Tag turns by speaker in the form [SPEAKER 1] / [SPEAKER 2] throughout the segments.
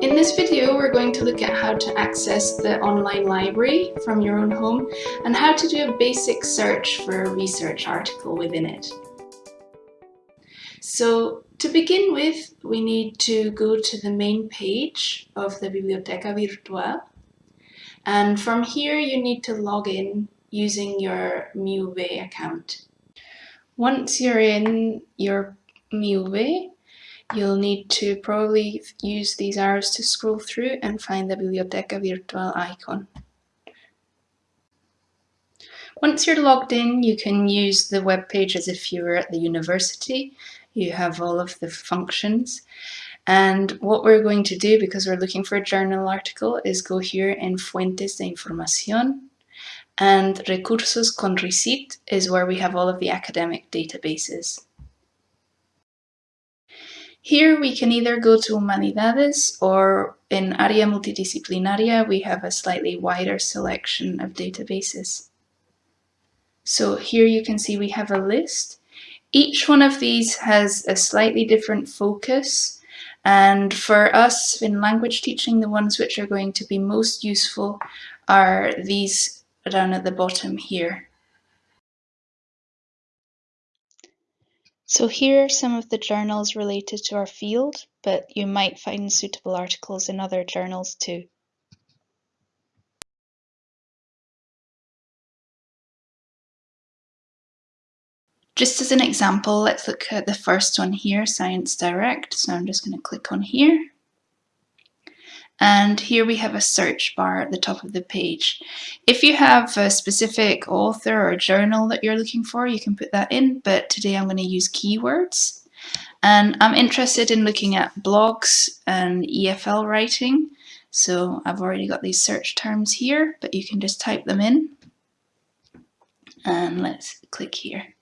[SPEAKER 1] In this video, we're going to look at how to access the online library from your own home and how to do a basic search for a research article within it. So to begin with, we need to go to the main page of the Biblioteca Virtual. And from here, you need to log in using your MiUV account. Once you're in your MiUV, you'll need to probably use these arrows to scroll through and find the Biblioteca Virtual icon. Once you're logged in, you can use the web page as if you were at the university. You have all of the functions. And what we're going to do, because we're looking for a journal article, is go here in Fuentes de Información. And Recursos con RICIT is where we have all of the academic databases. Here we can either go to Humanidades or in Área Multidisciplinaria we have a slightly wider selection of databases. So here you can see we have a list. Each one of these has a slightly different focus and for us in language teaching the ones which are going to be most useful are these down at the bottom here. So here are some of the journals related to our field, but you might find suitable articles in other journals too. Just as an example, let's look at the first one here, Science Direct. So I'm just going to click on here. And here we have a search bar at the top of the page. If you have a specific author or journal that you're looking for, you can put that in, but today I'm going to use keywords. And I'm interested in looking at blogs and EFL writing. So I've already got these search terms here, but you can just type them in. And let's click here.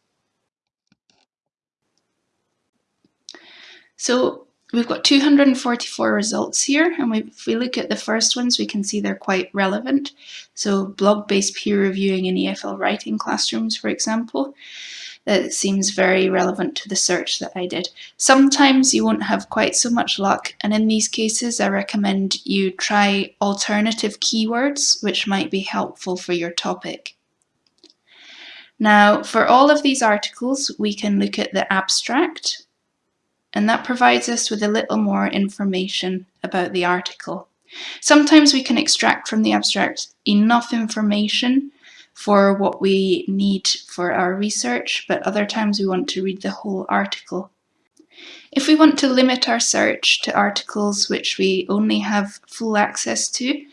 [SPEAKER 1] So We've got 244 results here, and we, if we look at the first ones, we can see they're quite relevant. So blog-based peer reviewing in EFL writing classrooms, for example, that seems very relevant to the search that I did. Sometimes you won't have quite so much luck, and in these cases, I recommend you try alternative keywords, which might be helpful for your topic. Now, for all of these articles, we can look at the abstract, and that provides us with a little more information about the article. Sometimes we can extract from the abstract enough information for what we need for our research, but other times we want to read the whole article. If we want to limit our search to articles which we only have full access to,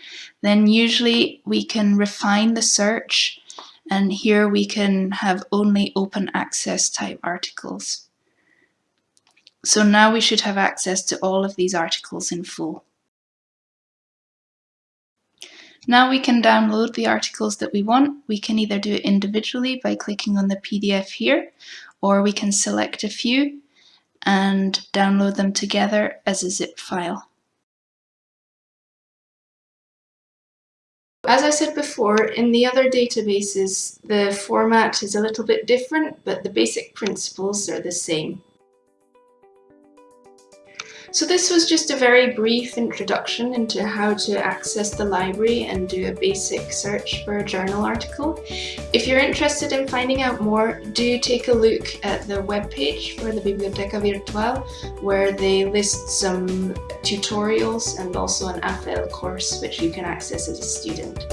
[SPEAKER 1] then usually we can refine the search and here we can have only open access type articles. So now we should have access to all of these articles in full. Now we can download the articles that we want. We can either do it individually by clicking on the PDF here, or we can select a few and download them together as a zip file. As I said before, in the other databases, the format is a little bit different, but the basic principles are the same. So this was just a very brief introduction into how to access the library and do a basic search for a journal article. If you're interested in finding out more, do take a look at the webpage for the Biblioteca Virtual where they list some tutorials and also an AFL course which you can access as a student.